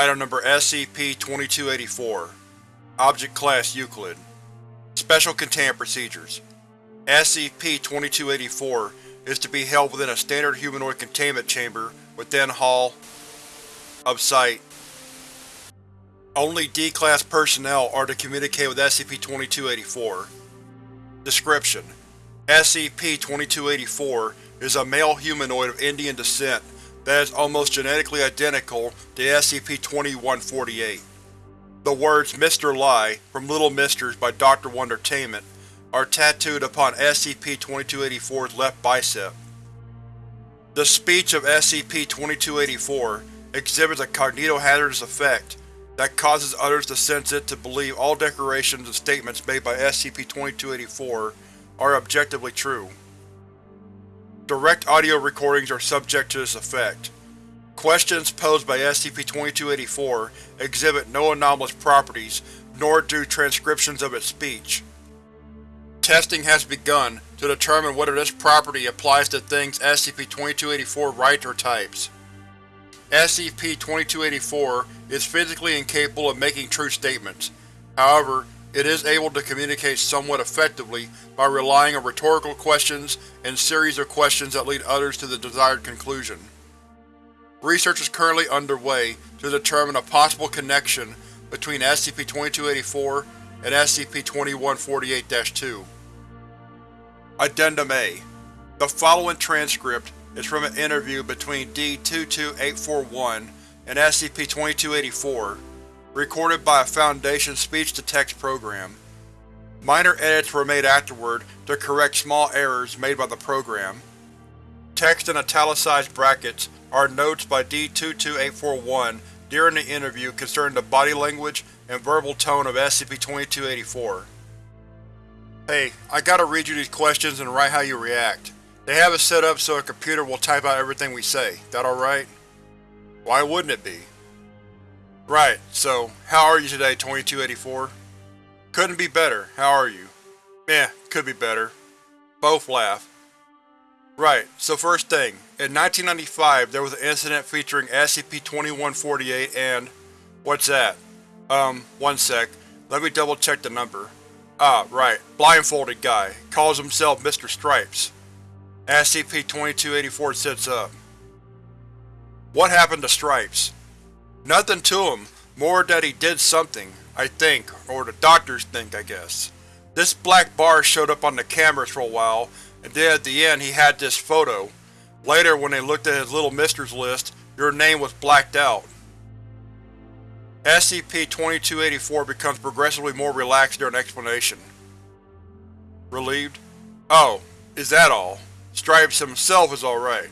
Item Number SCP-2284 Object Class Euclid Special Containment Procedures SCP-2284 is to be held within a standard humanoid containment chamber within Hall of Site. Only D-Class personnel are to communicate with SCP-2284. Description: SCP-2284 is a male humanoid of Indian descent that is almost genetically identical to SCP-2148. The words Mr. Lie from Little Misters by Dr. Wondertainment are tattooed upon SCP-2284's left bicep. The speech of SCP-2284 exhibits a cognitohazardous effect that causes others to sense it to believe all declarations and statements made by SCP-2284 are objectively true. Direct audio recordings are subject to this effect. Questions posed by SCP-2284 exhibit no anomalous properties, nor do transcriptions of its speech. Testing has begun to determine whether this property applies to things SCP-2284 writes or types. SCP-2284 is physically incapable of making true statements. However, it is able to communicate somewhat effectively by relying on rhetorical questions and series of questions that lead others to the desired conclusion. Research is currently underway to determine a possible connection between SCP-2284 and SCP-2148-2. Addendum A The following transcript is from an interview between D-22841 and SCP-2284 recorded by a Foundation speech-to-text program. Minor edits were made afterward to correct small errors made by the program. Text in italicized brackets are notes by D-22841 during the interview concerning the body language and verbal tone of SCP-2284. Hey, I gotta read you these questions and write how you react. They have it set up so a computer will type out everything we say. That alright? Why wouldn't it be? Right, so, how are you today, 2284? Couldn't be better. How are you? Eh, could be better. Both laugh. Right, so first thing. In 1995, there was an incident featuring SCP-2148 and… What's that? Um, one sec. Let me double check the number. Ah, right. Blindfolded guy. Calls himself Mr. Stripes. SCP-2284 sits up. What happened to Stripes? Nothing to him, more that he did something, I think, or the doctors think, I guess. This black bar showed up on the cameras for a while, and then at the end he had this photo. Later, when they looked at his Little Misters list, your name was blacked out. SCP-2284 becomes progressively more relaxed during explanation. Relieved? Oh, is that all? Stripes himself is alright.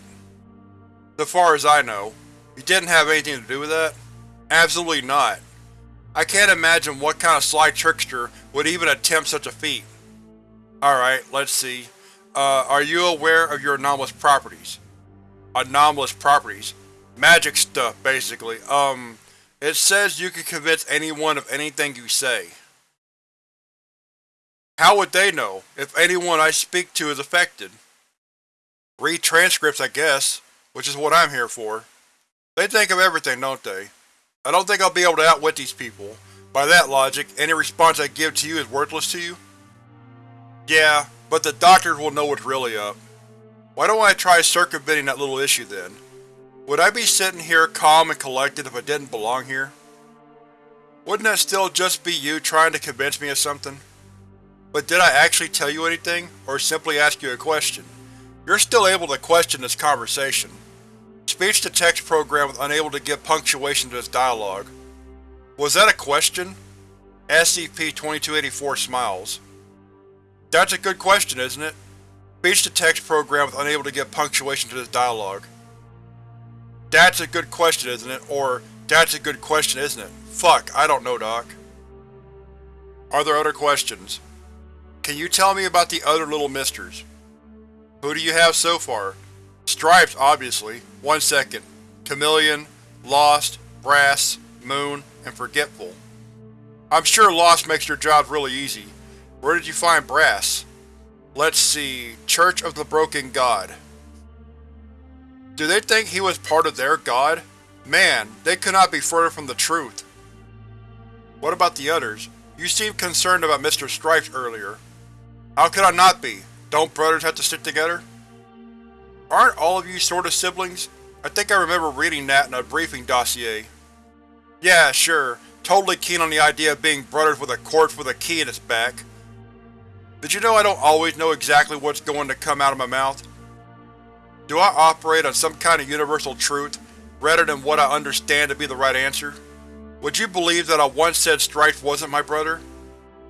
So far as I know, he didn't have anything to do with that? Absolutely not. I can't imagine what kind of sly trickster would even attempt such a feat. Alright, let's see. Uh, are you aware of your anomalous properties? Anomalous properties? Magic stuff, basically. Um, it says you can convince anyone of anything you say. How would they know, if anyone I speak to is affected? Read transcripts, I guess, which is what I'm here for. They think of everything, don't they? I don't think I'll be able to outwit these people. By that logic, any response I give to you is worthless to you? Yeah, but the doctors will know what's really up. Why don't I try circumventing that little issue then? Would I be sitting here calm and collected if I didn't belong here? Wouldn't that still just be you trying to convince me of something? But did I actually tell you anything, or simply ask you a question? You're still able to question this conversation. Speech-to-text program was unable to give punctuation to this dialogue. Was that a question? SCP-2284 smiles. That's a good question, isn't it? Speech-to-text program was unable to give punctuation to this dialogue. That's a good question, isn't it? Or, that's a good question, isn't it? Fuck, I don't know, Doc. Are there other questions? Can you tell me about the other Little Misters? Who do you have so far? Stripes, obviously. One second. Chameleon, Lost, Brass, Moon, and Forgetful. I'm sure Lost makes your job really easy. Where did you find Brass? Let's see… Church of the Broken God. Do they think he was part of their god? Man, they could not be further from the truth. What about the others? You seemed concerned about Mr. Stripes earlier. How could I not be? Don't brothers have to stick together? Aren't all of you sort of siblings? I think I remember reading that in a briefing dossier. Yeah, sure. Totally keen on the idea of being brothers with a corpse with a key in its back. Did you know I don't always know exactly what's going to come out of my mouth? Do I operate on some kind of universal truth, rather than what I understand to be the right answer? Would you believe that I once said Stripes wasn't my brother?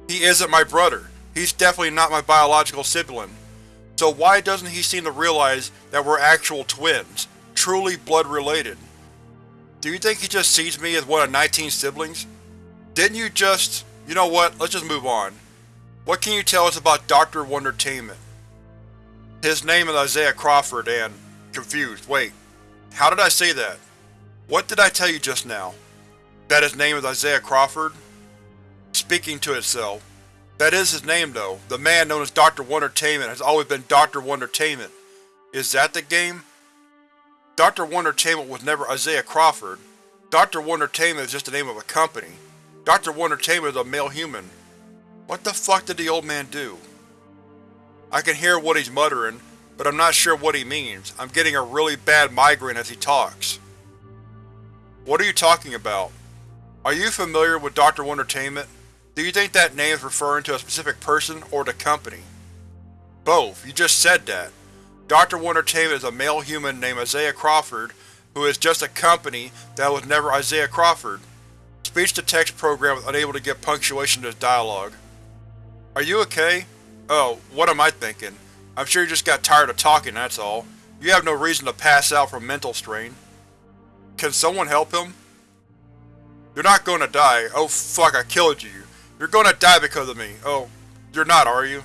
He isn't my brother. He's definitely not my biological sibling. So why doesn't he seem to realize that we're actual twins, truly blood-related? Do you think he just sees me as one of 19 siblings? Didn't you just… You know what, let's just move on. What can you tell us about Dr. Wondertainment? His name is Isaiah Crawford and… confused, wait. How did I say that? What did I tell you just now? That his name is Isaiah Crawford? Speaking to itself. That is his name though. The man known as Dr. Wondertainment has always been Dr. Wondertainment. Is that the game? Dr. Wondertainment was never Isaiah Crawford. Dr. Wondertainment is just the name of a company. Dr. Wondertainment is a male human. What the fuck did the old man do? I can hear what he's muttering, but I'm not sure what he means. I'm getting a really bad migraine as he talks. What are you talking about? Are you familiar with Dr. Wondertainment? Do you think that name is referring to a specific person or the company? Both. You just said that. Dr. Wondertainment is a male human named Isaiah Crawford, who is just a company that was never Isaiah Crawford. Speech-to-text program was unable to get punctuation to his dialogue. Are you okay? Oh, what am I thinking? I'm sure you just got tired of talking, that's all. You have no reason to pass out from mental strain. Can someone help him? You're not going to die. Oh fuck, I killed you. You're going to die because of me. Oh, you're not, are you?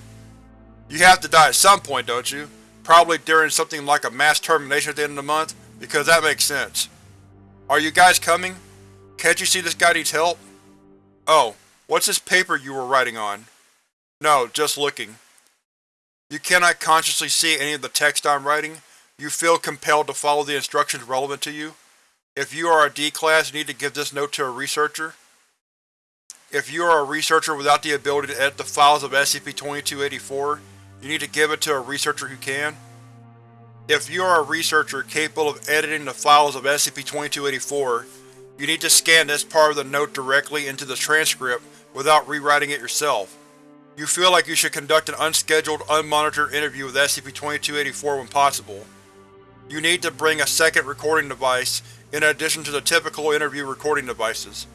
You have to die at some point, don't you? Probably during something like a mass termination at the end of the month, because that makes sense. Are you guys coming? Can't you see this guy needs help? Oh, what's this paper you were writing on? No, just looking. You cannot consciously see any of the text I'm writing. You feel compelled to follow the instructions relevant to you. If you are a D-Class, you need to give this note to a researcher. If you are a researcher without the ability to edit the files of SCP-2284, you need to give it to a researcher who can. If you are a researcher capable of editing the files of SCP-2284, you need to scan this part of the note directly into the transcript without rewriting it yourself. You feel like you should conduct an unscheduled, unmonitored interview with SCP-2284 when possible. You need to bring a second recording device in addition to the typical interview recording devices.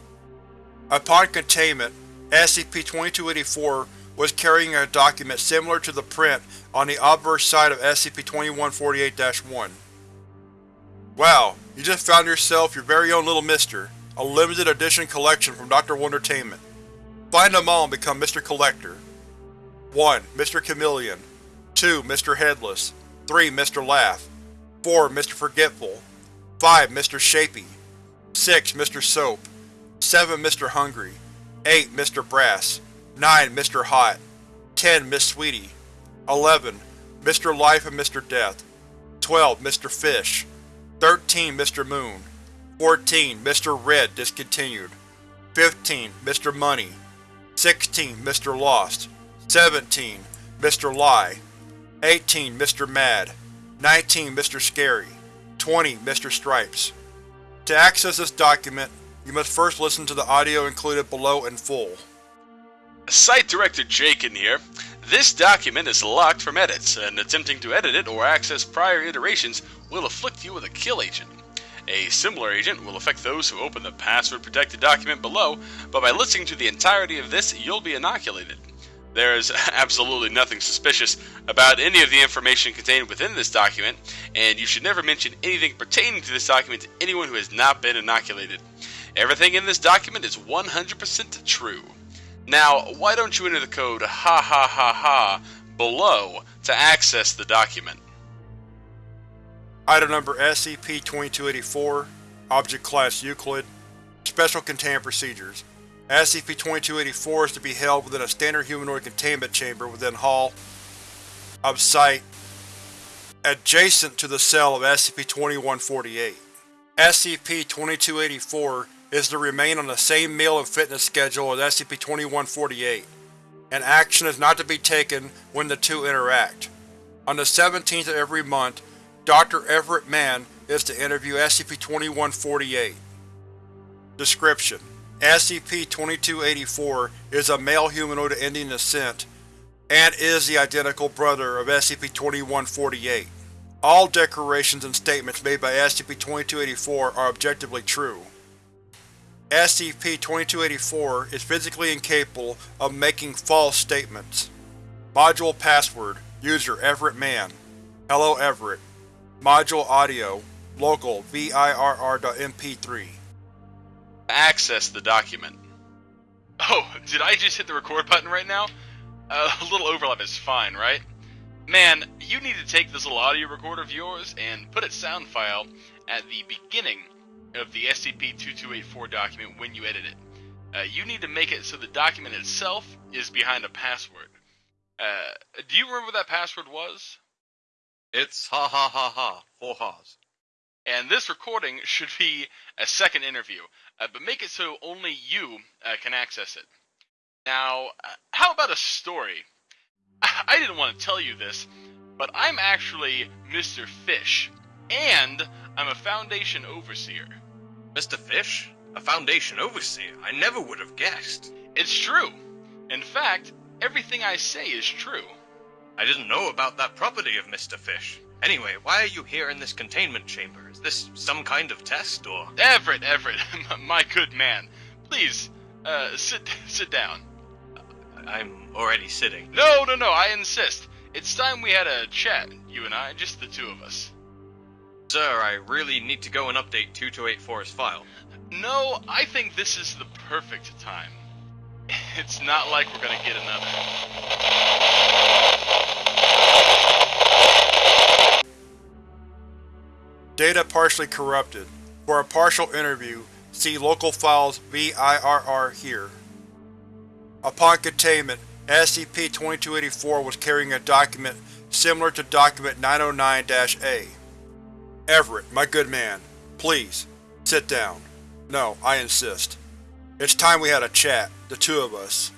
Upon containment, SCP-2284 was carrying a document similar to the print on the obverse side of SCP-2148-1. Wow, you just found yourself your very own little Mister, a limited edition collection from Dr. Wondertainment. Find them all and become Mr. Collector. 1. Mr. Chameleon 2. Mr. Headless 3. Mr. Laugh 4. Mr. Forgetful 5. Mr. Shapy 6. Mr. Soap 7. Mr. Hungry 8. Mr. Brass 9. Mr. Hot 10. Miss Sweetie 11. Mr. Life and Mr. Death 12. Mr. Fish 13. Mr. Moon 14. Mr. Red Discontinued 15. Mr. Money 16. Mr. Lost 17. Mr. Lie 18. Mr. Mad 19. Mr. Scary 20. Mr. Stripes To access this document, you must first listen to the audio included below in full. Site Director Jakin here. This document is locked from edits, and attempting to edit it or access prior iterations will afflict you with a kill agent. A similar agent will affect those who open the password-protected document below, but by listening to the entirety of this, you'll be inoculated. There is absolutely nothing suspicious about any of the information contained within this document, and you should never mention anything pertaining to this document to anyone who has not been inoculated. Everything in this document is 100% true. Now, why don't you enter the code ha ha ha ha below to access the document? Item number SCP-2284 Object Class Euclid Special Containment Procedures SCP-2284 is to be held within a standard humanoid containment chamber within Hall of Site adjacent to the cell of SCP-2148. SCP-2284 is to remain on the same meal and fitness schedule as SCP-2148, and action is not to be taken when the two interact. On the 17th of every month, Dr. Everett Mann is to interview SCP-2148. Description: SCP-2284 is a male humanoid of Indian descent and is the identical brother of SCP-2148. All declarations and statements made by SCP-2284 are objectively true. SCP-2284 is physically incapable of making false statements. Module Password User Everett Mann Hello Everett Module Audio Local VIRR.MP3 Access the document. Oh, did I just hit the record button right now? Uh, a little overlap is fine, right? Man, you need to take this little audio recorder of yours and put its sound file at the beginning of the SCP-2284 document when you edit it. Uh, you need to make it so the document itself is behind a password. Uh, do you remember what that password was? It's ha ha ha ha, four ha's. And this recording should be a second interview, uh, but make it so only you uh, can access it. Now, uh, how about a story? I didn't want to tell you this, but I'm actually Mr. Fish, and I'm a Foundation Overseer. Mr. Fish? A Foundation Overseer? I never would have guessed. It's true. In fact, everything I say is true. I didn't know about that property of Mr. Fish. Anyway, why are you here in this containment chamber? Is this some kind of test, or...? Everett, Everett, my good man. Please, uh, sit, sit down. I'm already sitting. No, no, no, I insist. It's time we had a chat, you and I, just the two of us. Sir, I really need to go and update 2284's file. No, I think this is the perfect time. It's not like we're gonna get another. Data partially corrupted. For a partial interview, see Local Files VIRR here. Upon containment, SCP-2284 was carrying a document similar to Document 909-A. Everett, my good man, please, sit down. No, I insist. It's time we had a chat, the two of us.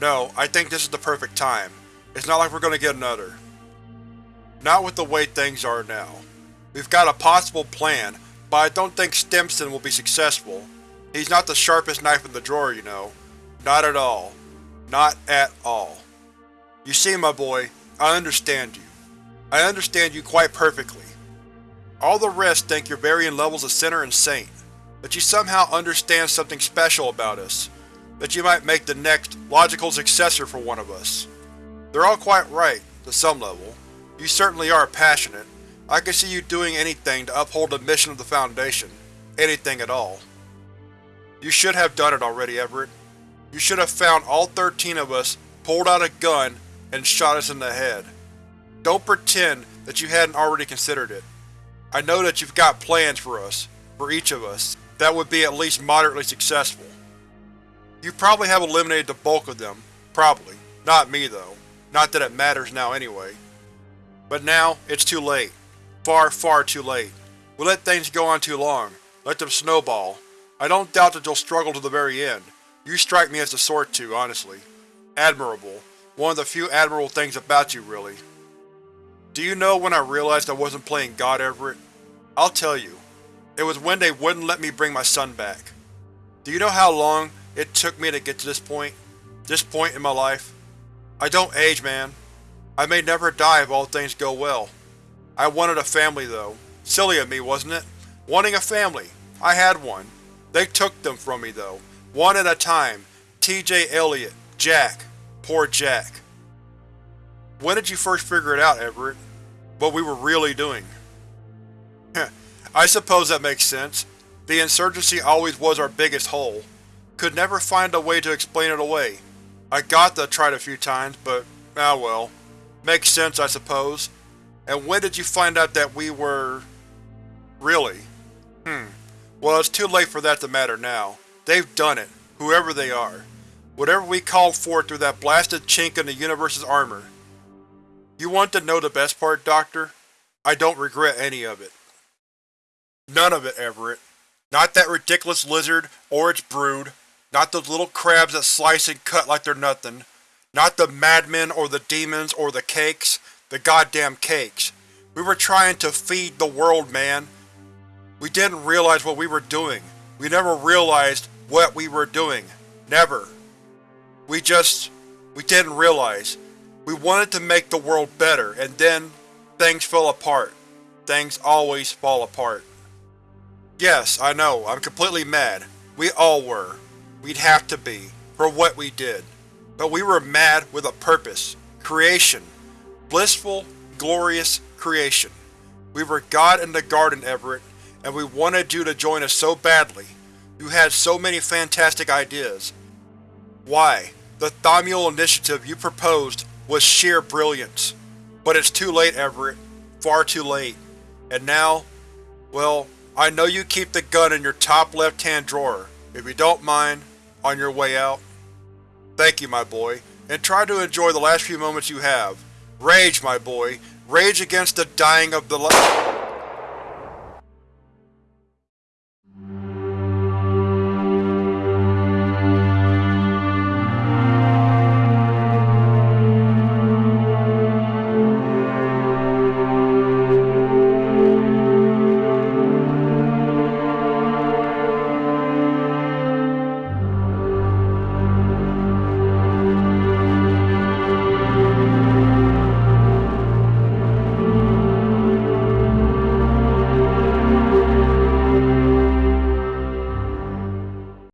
No, I think this is the perfect time. It's not like we're gonna get another. Not with the way things are now. We've got a possible plan, but I don't think Stimson will be successful. He's not the sharpest knife in the drawer, you know. Not at all. Not at all. You see, my boy, I understand you. I understand you quite perfectly. All the rest think you're varying levels of sinner and saint, that you somehow understand something special about us, that you might make the next, logical successor for one of us. They're all quite right, to some level. You certainly are passionate. I can see you doing anything to uphold the mission of the Foundation. Anything at all. You should have done it already, Everett. You should have found all 13 of us, pulled out a gun, and shot us in the head. Don't pretend that you hadn't already considered it. I know that you've got plans for us, for each of us, that would be at least moderately successful. You probably have eliminated the bulk of them, probably. Not me, though. Not that it matters now anyway. But now, it's too late. Far, far too late. We let things go on too long. Let them snowball. I don't doubt that you'll struggle to the very end. You strike me as the sort to, honestly. Admirable. One of the few admirable things about you, really. Do you know when I realized I wasn't playing God, Everett? I'll tell you. It was when they wouldn't let me bring my son back. Do you know how long it took me to get to this point? This point in my life? I don't age, man. I may never die if all things go well. I wanted a family, though. Silly of me, wasn't it? Wanting a family. I had one. They took them from me, though. One at a time. T.J. Elliott. Jack. Poor Jack. When did you first figure it out, Everett? What we were really doing? I suppose that makes sense. The insurgency always was our biggest hole. Could never find a way to explain it away. I got to tried a few times, but ah well. Makes sense, I suppose. And when did you find out that we were… really? Hmm. Well, it's too late for that to matter now. They've done it, whoever they are. Whatever we called for through that blasted chink in the universe's armor. You want to know the best part, Doctor? I don't regret any of it. None of it, Everett. Not that ridiculous lizard or its brood. Not those little crabs that slice and cut like they're nothing. Not the madmen or the demons or the cakes. The goddamn cakes. We were trying to feed the world, man. We didn't realize what we were doing. We never realized what we were doing. Never. We just… we didn't realize. We wanted to make the world better, and then things fell apart. Things always fall apart. Yes, I know, I'm completely mad. We all were. We'd have to be, for what we did. But we were mad with a purpose. Creation. Blissful, glorious creation. We were God in the garden, Everett, and we wanted you to join us so badly. You had so many fantastic ideas. Why, the Thaumiel initiative you proposed was sheer brilliance. But it's too late, Everett. Far too late. And now, well, I know you keep the gun in your top left-hand drawer. If you don't mind, on your way out. Thank you, my boy, and try to enjoy the last few moments you have. Rage, my boy. Rage against the dying of the